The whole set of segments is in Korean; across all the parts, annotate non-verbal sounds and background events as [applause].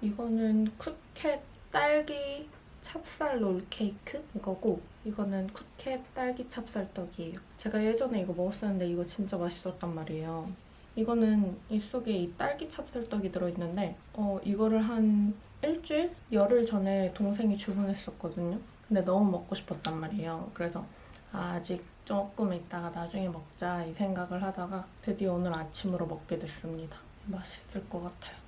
이거는 쿠켓 딸기 찹쌀 롤케이크 이거고 이거는 쿠켓 딸기 찹쌀떡이에요. 제가 예전에 이거 먹었었는데 이거 진짜 맛있었단 말이에요. 이거는 이 속에 이 딸기 찹쌀떡이 들어있는데 어 이거를 한 일주일? 열흘 전에 동생이 주문했었거든요. 근데 너무 먹고 싶었단 말이에요. 그래서 아, 아직 조금 있다가 나중에 먹자 이 생각을 하다가 드디어 오늘 아침으로 먹게 됐습니다. 맛있을 것 같아요.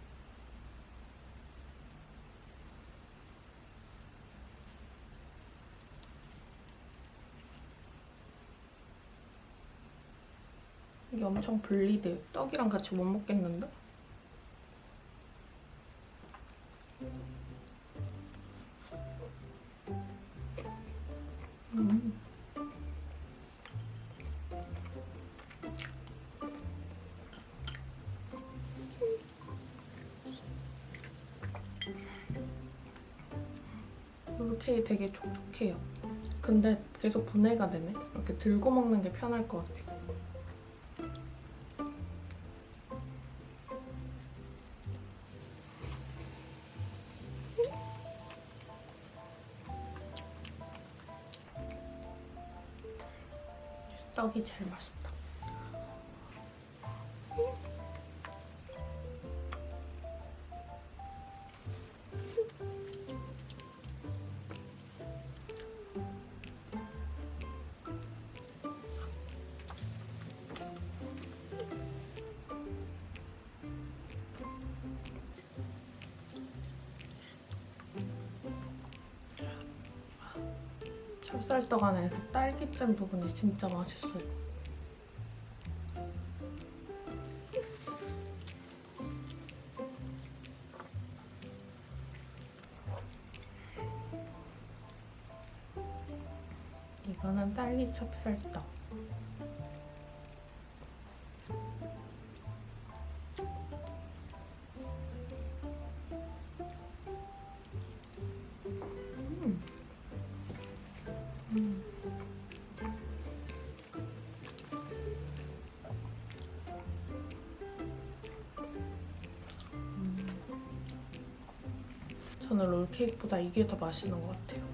이게 엄청 분리돼요. 떡이랑 같이 못 먹겠는데? 음. 이렇게 되게 촉촉해요. 근데 계속 분해가 되네. 이렇게 들고 먹는 게 편할 것 같아. 떡 이 제일 맛있다. 찹쌀떡 안에 그 딸기잼 부분이 진짜 맛있어요. 이거는 딸기 찹쌀떡. 저는 롤케이크보다 이게 더 맛있는 것 같아요.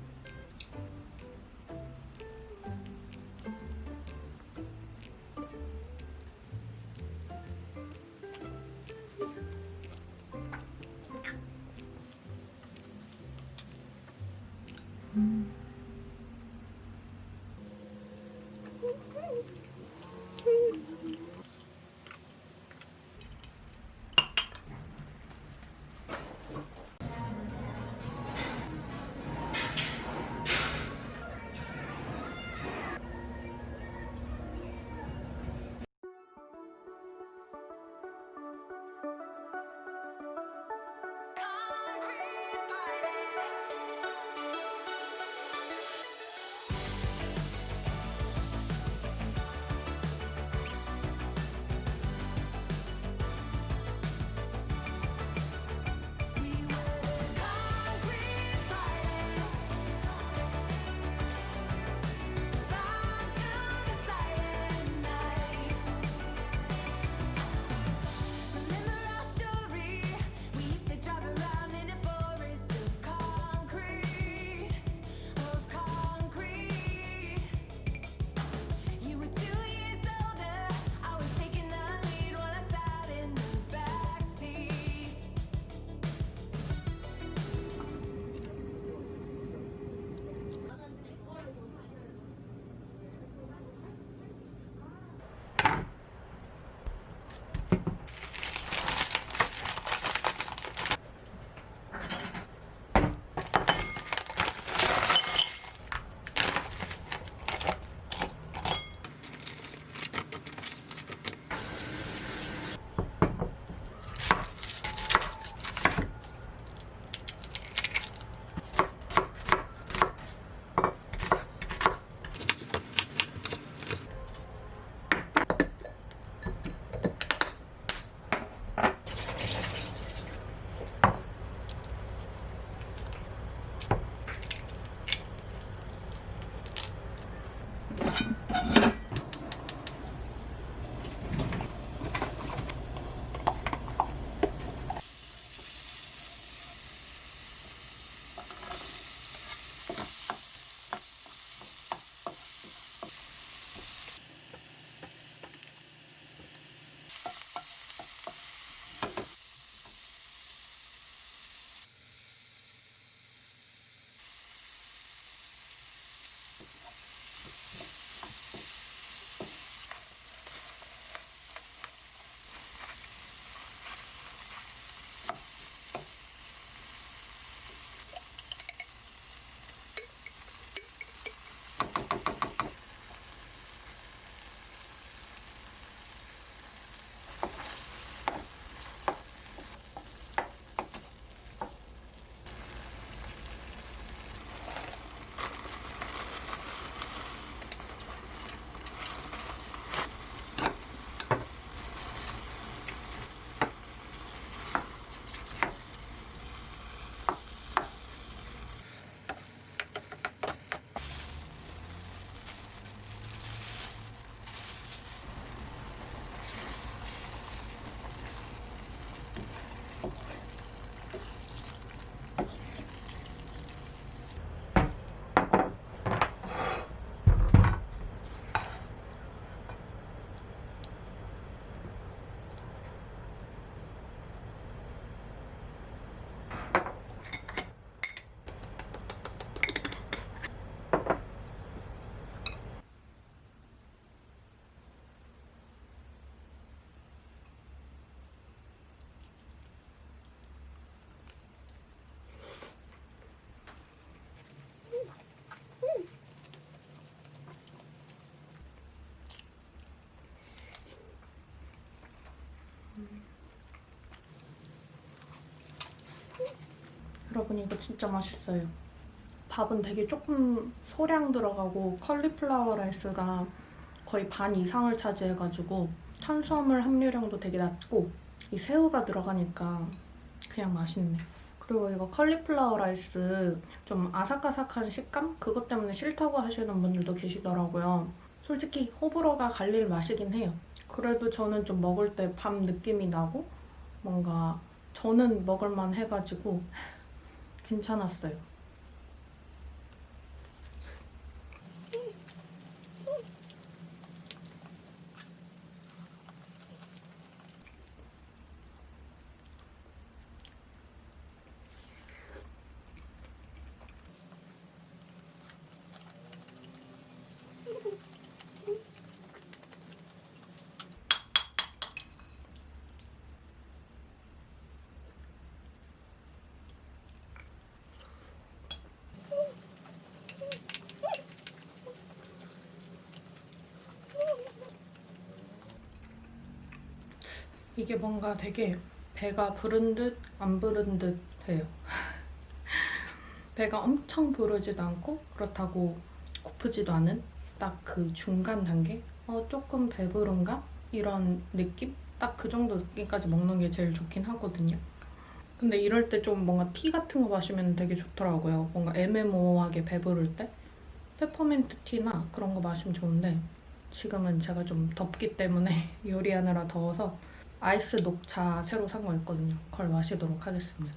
여러분 이거 진짜 맛있어요. 밥은 되게 조금 소량 들어가고 컬리플라워 라이스가 거의 반 이상을 차지해가지고 탄수화물 함유량도 되게 낮고 이 새우가 들어가니까 그냥 맛있네. 그리고 이거 컬리플라워 라이스 좀 아삭아삭한 식감? 그것 때문에 싫다고 하시는 분들도 계시더라고요. 솔직히 호불호가 갈릴 맛이긴 해요. 그래도 저는 좀 먹을 때 밥 느낌이 나고 뭔가 저는 먹을만 해가지고 [laughs] 괜찮았어요. 이게 뭔가 되게 배가 부른 듯 안 부른 듯 해요. [laughs] 배가 엄청 부르지도 않고 그렇다고 고프지도 않은 딱 그 중간 단계? 어, 조금 배부른가? 이런 느낌? 딱 그 정도 느낌까지 먹는 게 제일 좋긴 하거든요. 근데 이럴 때 좀 뭔가 티 같은 거 마시면 되게 좋더라고요. 뭔가 애매모호하게 배부를 때. 페퍼민트 티나 그런 거 마시면 좋은데 지금은 제가 좀 덥기 때문에 [laughs] 요리하느라 더워서 아이스 녹차 새로 산 거 있거든요. 그걸 마시도록 하겠습니다.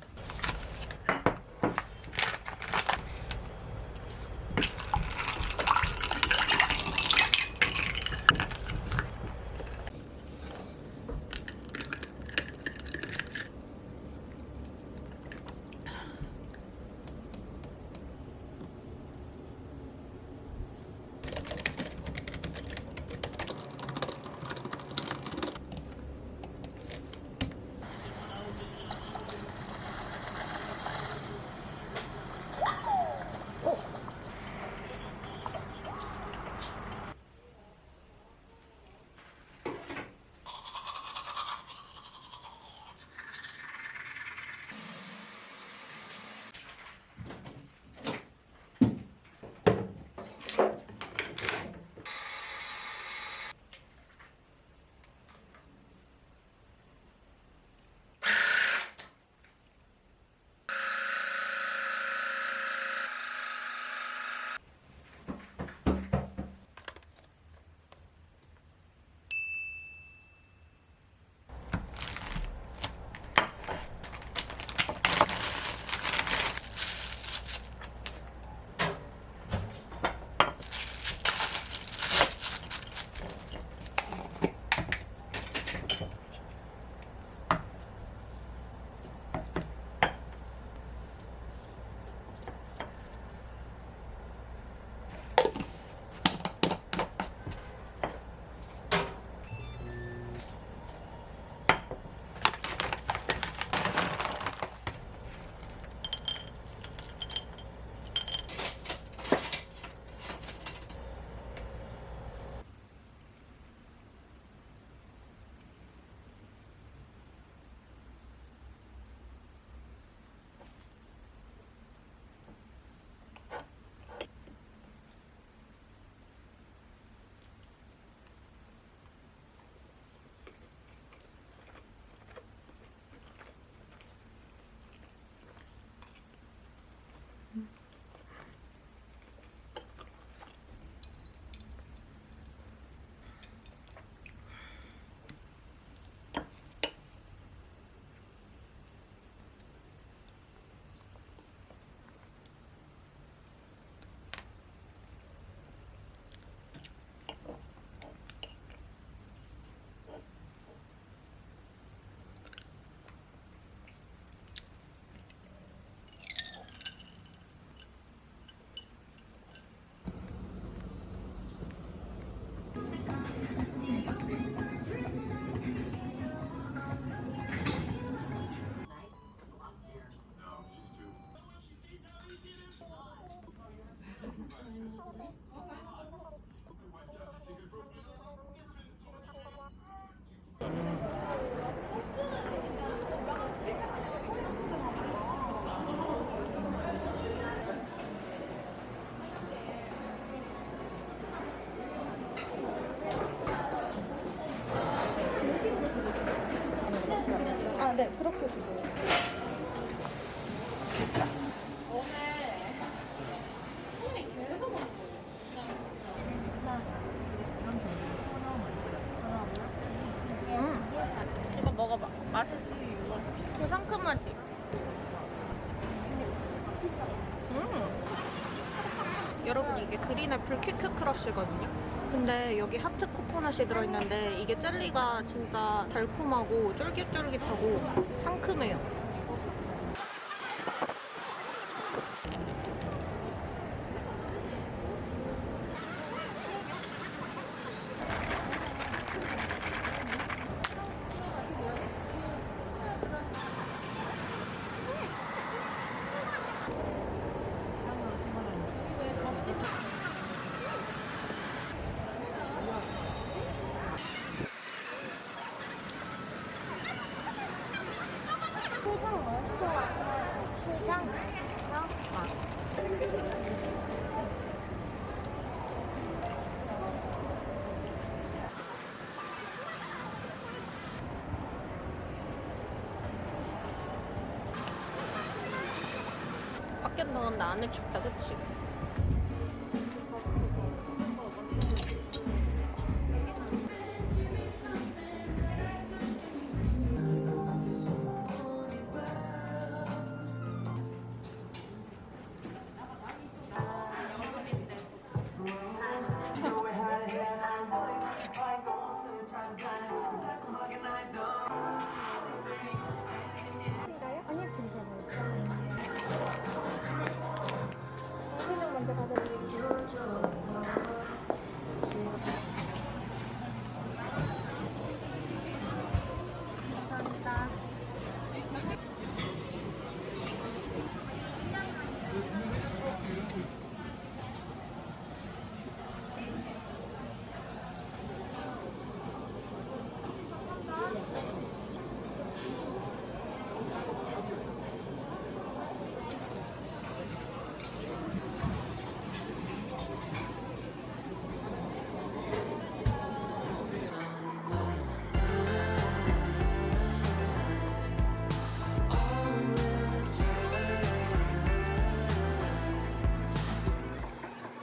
이게 그린 애플 퀴크 크러쉬거든요. 근데 여기 하트 코코넛이 들어있는데 이게 젤리가 진짜 달콤하고 쫄깃쫄깃하고 상큼해요. 밖엔 더운데 안에 춥다, 그치?